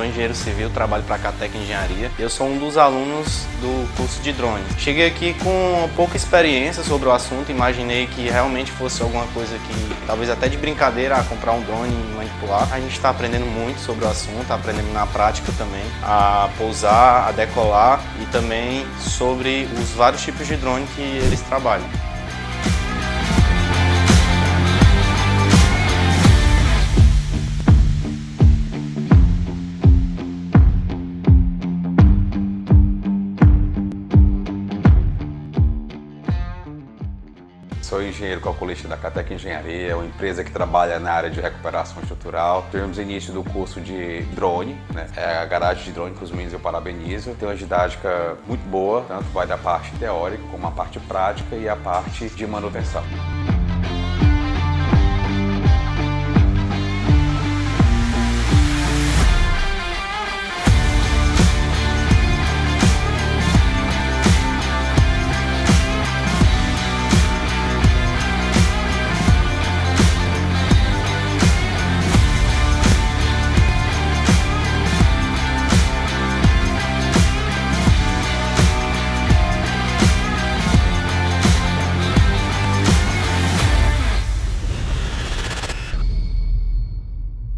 engenheiro civil, trabalho para a Catec Engenharia. Eu sou um dos alunos do curso de drone. Cheguei aqui com pouca experiência sobre o assunto, imaginei que realmente fosse alguma coisa que, talvez até de brincadeira, a comprar um drone e manipular. A gente está aprendendo muito sobre o assunto, tá aprendendo na prática também, a pousar, a decolar e também sobre os vários tipos de drone que eles trabalham. Sou engenheiro calculista da Catec Engenharia, uma empresa que trabalha na área de recuperação estrutural. Tivemos início do curso de drone, né? é a garagem de drone que os meninos eu parabenizo. Tem uma didática muito boa, tanto vai da parte teórica como a parte prática e a parte de manutenção.